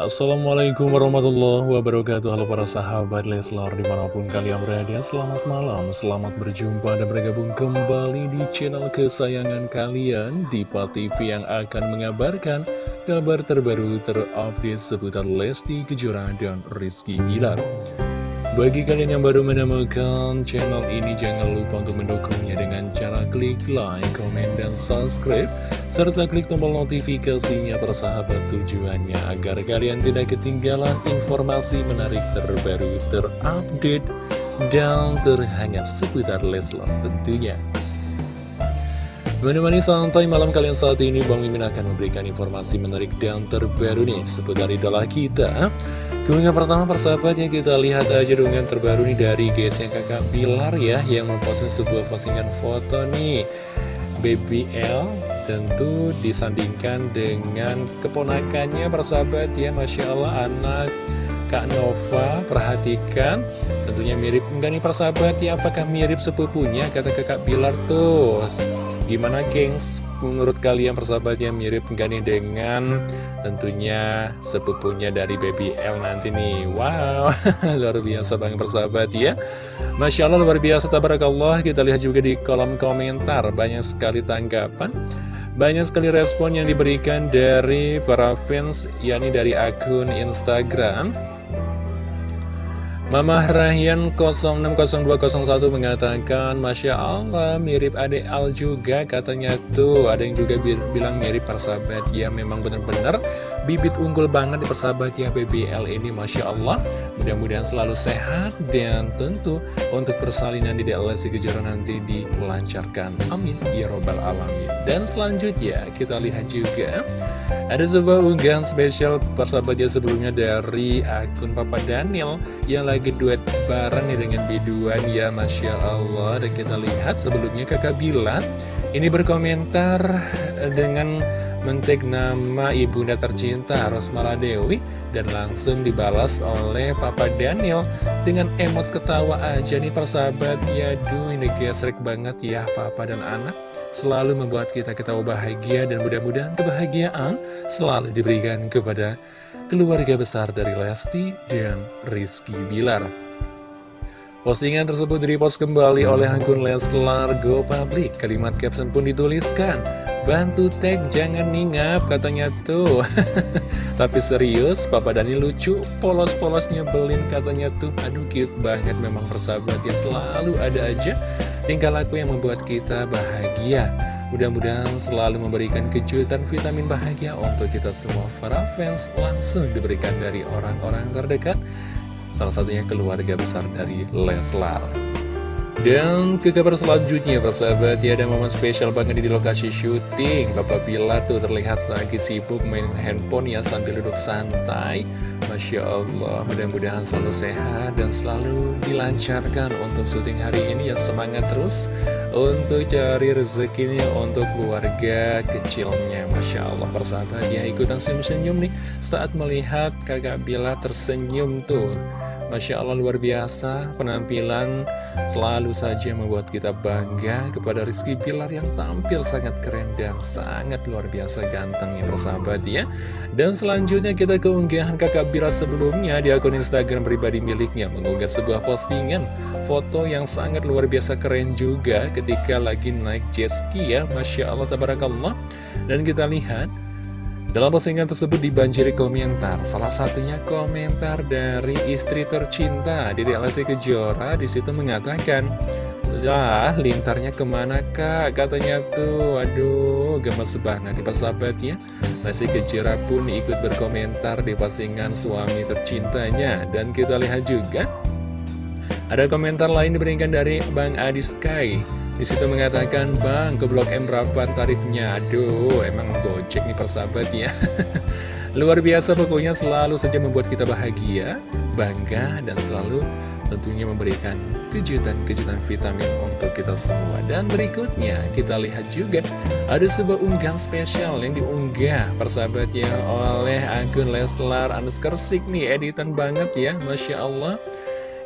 Assalamualaikum warahmatullahi wabarakatuh. Halo para sahabat Leslar di mana pun kalian berada Selamat malam, selamat berjumpa dan bergabung kembali di channel kesayangan kalian Diva TV yang akan mengabarkan kabar terbaru terupdate seputar Lesti Kejora dan Rizky Bilar. Bagi kalian yang baru menemukan channel ini, jangan lupa untuk mendukungnya dengan cara klik like, komen, dan subscribe, serta klik tombol notifikasinya persahabat tujuannya agar kalian tidak ketinggalan informasi menarik terbaru, terupdate, dan terhangat seputar Leslar tentunya. Menemani santai malam kalian saat ini, Bang Mimin akan memberikan informasi menarik dan terbaru nih seputar idola kita. Keunggahan pertama persahabat ya kita lihat aja dengan terbaru nih dari guysnya kakak Bilar ya Yang memposting sebuah postingan foto nih Baby L tentu disandingkan dengan keponakannya persahabat ya Masya Allah anak Kak Nova perhatikan. Tentunya mirip enggak nih persahabat ya apakah mirip sepupunya? Kata kakak Bilar tuh. Gimana gengs menurut kalian persahabatnya mirip enggak nih dengan tentunya sepupunya dari Baby L nanti nih. Wow, luar biasa banget persahabat ya. Masya Allah luar biasa tabarakallah. Kita lihat juga di kolom komentar Banyak sekali tanggapan banyak sekali respon yang diberikan dari para fans yakni dari akun Instagram Mama Rahyan 060201 mengatakan Masya Allah mirip adik Al juga katanya. Tuh Ada yang juga bilang mirip persahabat Ya memang benar-benar. Bibit unggul banget di persahabat ya BBL ini Masya Allah. Mudah-mudahan selalu sehat dan tentu untuk persalinan di DLS Kejora nanti dilancarkan. Amin. Ya Robbal Alamin. Dan selanjutnya kita lihat juga Ada sebuah unggahan spesial persahabatnya sebelumnya dari akun Papa Daniel Yang lagi lagi duet bareng nih dengan biduan ya Masya Allah. Dan kita lihat sebelumnya kakak Bilar Ini berkomentar dengan mentek nama ibunda tercinta Rosmala Dewi Dan langsung dibalas oleh Papa Daniel Dengan emot ketawa aja nih persahabat. Ya duh ini gesrek banget ya Papa dan anak. Selalu membuat kita ketawa bahagia Dan mudah-mudahan kebahagiaan selalu diberikan kepada keluarga besar dari Lesti dan Rizky Bilar. Postingan tersebut direpost kembali oleh akun Leslar Go Public. Kalimat caption pun dituliskan, Bantu tag jangan ningap katanya tuh. Tapi serius, Papa Dani lucu, polos-polos nyebelin katanya tuh. Aduh cute banget memang persahabat ya selalu ada aja tingkah laku yang membuat kita bahagia. Mudah-mudahan selalu memberikan kejutan vitamin bahagia untuk kita semua para fans langsung diberikan dari orang-orang terdekat. Salah satunya keluarga besar dari Leslar. Dan ke kabar selanjutnya persahabat ya ada momen spesial banget di lokasi syuting Bapak Bila tuh terlihat lagi sibuk main handphone ya sambil duduk santai Masya Allah mudah-mudahan selalu sehat dan selalu dilancarkan untuk syuting hari ini. Ya semangat terus untuk cari rezekinya untuk keluarga kecilnya. Masya Allah persahabat ya ikutan senyum-senyum nih. Saat melihat kakak Bila tersenyum tuh Masya Allah luar biasa. Penampilan selalu saja membuat kita bangga kepada Rizky Pilar yang tampil sangat keren dan sangat luar biasa ganteng ya persahabat ya. Dan selanjutnya kita keunggahan kakak Bila sebelumnya di akun Instagram pribadi miliknya. Mengunggah sebuah postingan foto yang sangat luar biasa keren juga ketika lagi naik jet ski ya. Masya Allah Tabarakallah. Dan kita lihat dalam postingan tersebut dibanjiri komentar, salah satunya komentar dari istri tercinta Dede Lesti Kejora di situ mengatakan, Ya, lintarnya ke mana kak? Katanya tuh, waduh, gemes banget di persahabat ya. Lesti Kejora pun ikut berkomentar di postingan suami tercintanya. Dan kita lihat juga, ada komentar lain diberikan dari Bang Adi Sky. Di situ mengatakan, Bang, ke Blok M berapa tarifnya? Aduh, emang gojek nih persahabat ya. Luar biasa pokoknya selalu saja membuat kita bahagia, bangga, dan selalu tentunya memberikan kejutan-kejutan vitamin untuk kita semua. Dan berikutnya kita lihat juga ada sebuah unggahan spesial yang diunggah persahabatnya oleh akun Leslar underscore nih, editan banget ya, Masya Allah.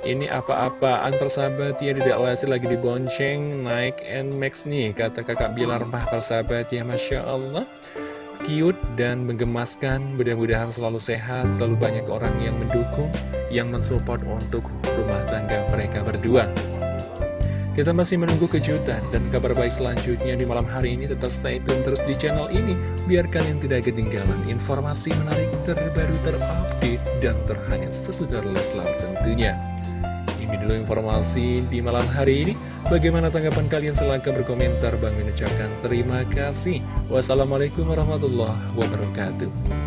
Ini apa-apaan persahabat? Ya Tidak Lesti lagi dibonceng naik NMAX nih Kata kakak Bilar. Mah persahabat ya Masya Allah. Cute dan menggemaskan Mudah-mudahan selalu sehat, selalu banyak orang yang mendukung Yang mensupport untuk rumah tangga mereka berdua kita masih menunggu kejutan dan kabar baik selanjutnya di malam hari ini. Tetap stay tune terus di channel ini, biar kalian tidak ketinggalan informasi menarik terbaru terupdate dan terhangat seputar Leslar tentunya. Ini dulu informasi di malam hari ini. Bagaimana tanggapan kalian? Silahkan berkomentar. Bang mengucapkan terima kasih. Wassalamualaikum warahmatullahi wabarakatuh.